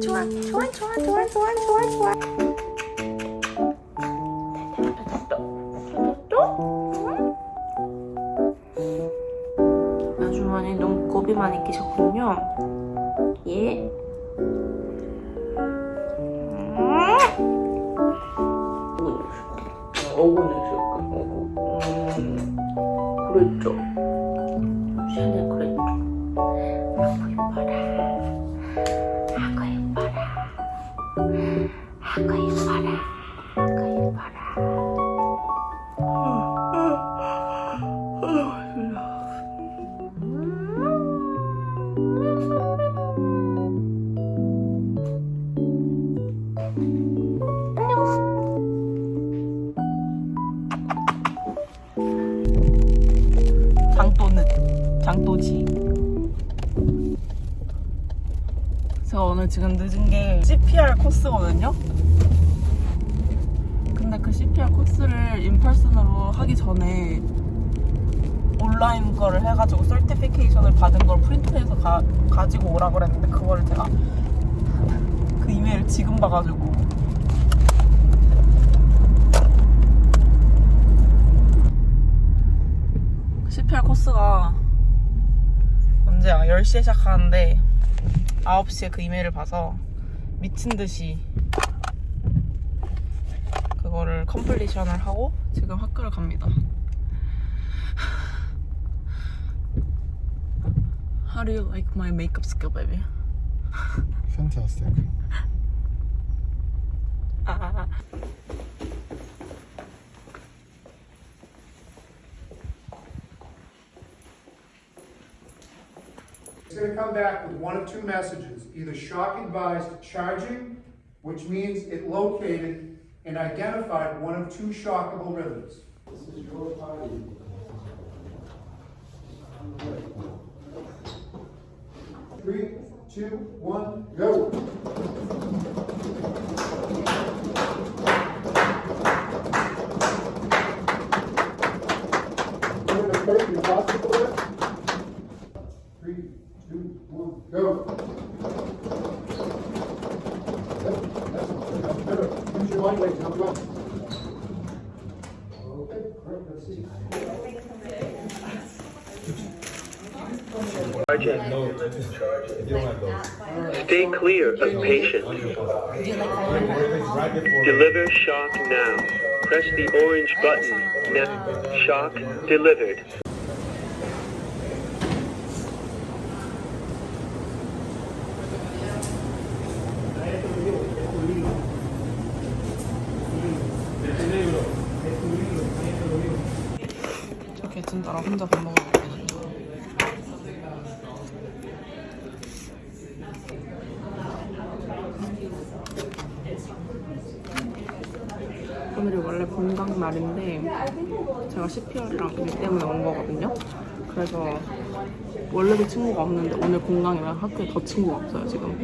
좋아 좋아 좋아 좋아 좋아 좋아 좋아 아주머니 눈곱이 많이 끼셨군요 예 어고는 있을까? 어고. 음, 그랬죠. 장또는 장또지. 제가 오늘 지금 늦은 게 CPR 코스거든요. 근데 그 CPR 코스를 인펄슨으로 하기 전에 온라인 거를 해가지고 설티피케이션을 받은 걸 프린트해서 가, 가지고 오라 그랬는데 그거를 제가 그 이메일을 지금 봐가지고 CPR 코스가 언제야? 10시에 시작하는데 9시에 그 이메일을 봐서 미친 듯이 그거를 컴플리션을 하고 지금 학교를 갑니다. How do you like my makeup skill, baby? Fantastic. 아, It's gonna come back with one of two messages, either shock advised charging, which means it located and identified one of two shockable rhythms. Three, two, one, go. Three, two, one, go. Use your body weight, help you out. Stay clear of patient. Deliver shock now. Press the orange button. Shock delivered. 오늘이 원래 본강 날인데 제가 CPR이랑 일 때문에 온 거거든요. 그래서 원래도 친구가 없는데 오늘 공강이라 학교에 더 친구가 없어요 지금.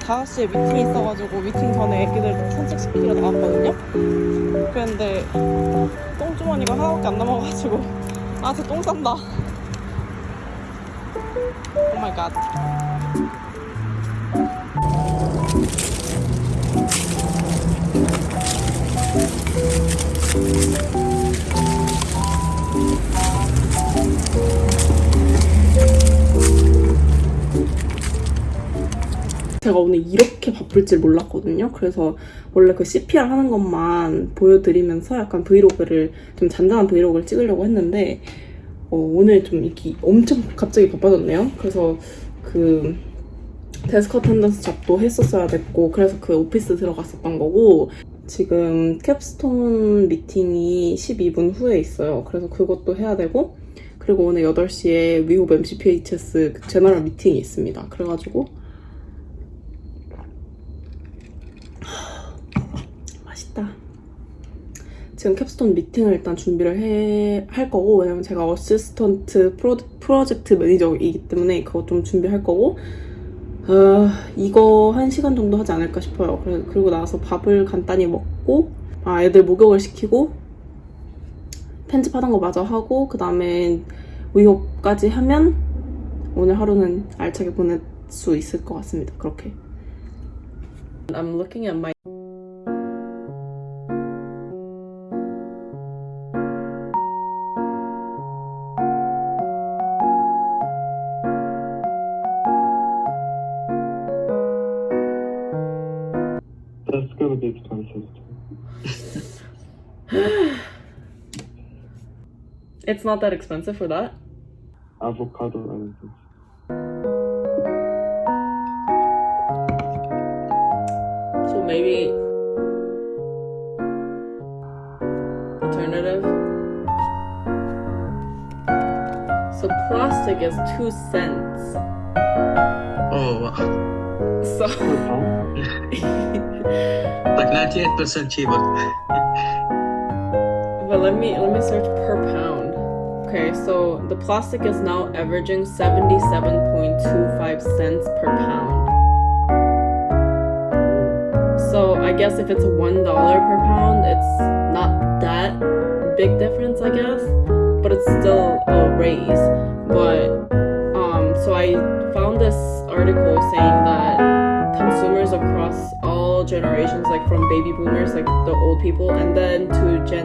5시에 미팅이 있어가지고 미팅 전에 애기들 산책시키러 나왔거든요. 그런데 똥주머니가 하나밖에 안 남아가지고 아, 쟤 똥 싼다. Oh my God. 제가 오늘 이렇게 바쁠 줄 몰랐거든요. 그래서 원래 그 CPR 하는 것만 보여드리면서 약간 브이로그를 좀 잔잔한 브이로그를 찍으려고 했는데 어, 오늘 좀 이렇게 엄청 갑자기 바빠졌네요. 그래서 그 desk attendance job도 했었어야 됐고 그래서 그 오피스 들어갔었던 거고 지금 capstone meeting이 12분 후에 있어요. 그래서 그것도 해야 되고 그리고 오늘 8시에 위홉 MCPHS 그 general meeting이 있습니다. 그래가지고 맛있다. 지금 capstone meeting을 일단 준비를 해, 할 거고, 왜냐면 제가 assistant pro, project manager이기 때문에 그거 좀 준비할 거고, 어, 이거 한 시간 정도 하지 않을까 싶어요. 그리고 나서 밥을 간단히 먹고, 아, 애들 목욕을 시키고, 편집하던 거 마저 하고, 그 다음에 위홉까지 하면 오늘 하루는 알차게 보낼 수 있을 것 같습니다. 그렇게. I'm looking at my It's not that expensive for that. Avocado anything. So maybe alternative. So plastic is two cents. Oh, wow. So like 98% cheaper. but let me let me search per pound. Okay, so the plastic is now averaging 77.25 cents per pound. So I guess if it's one dollar per pound, it's not that big difference, I guess. But it's still a raise. But um, so I found this article saying that consumers across all generations, like from baby boomers, like the old people, and then to Gen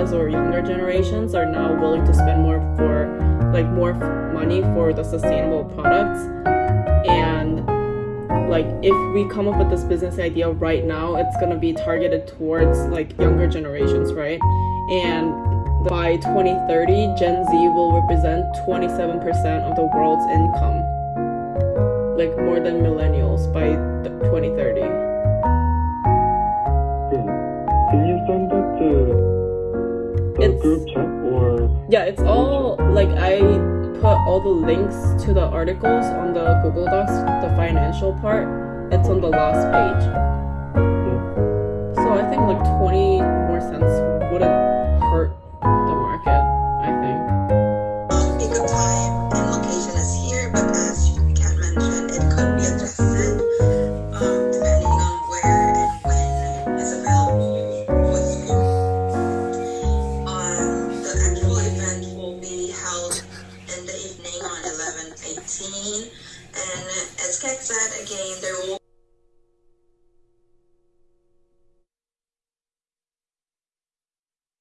us or younger generations, are now willing to spend more for like more money for the sustainable products. And like if we come up with this business idea right now, it's gonna be targeted towards like younger generations, right? And by 2030, Gen Z will represent 27% of the world's income like more than millennials by th- 2030. Can you send that to group chat or Yeah, it's all like I put all the links to the articles on the Google Docs, the financial part. It's on the last page. So I think like 20 more cents wouldn't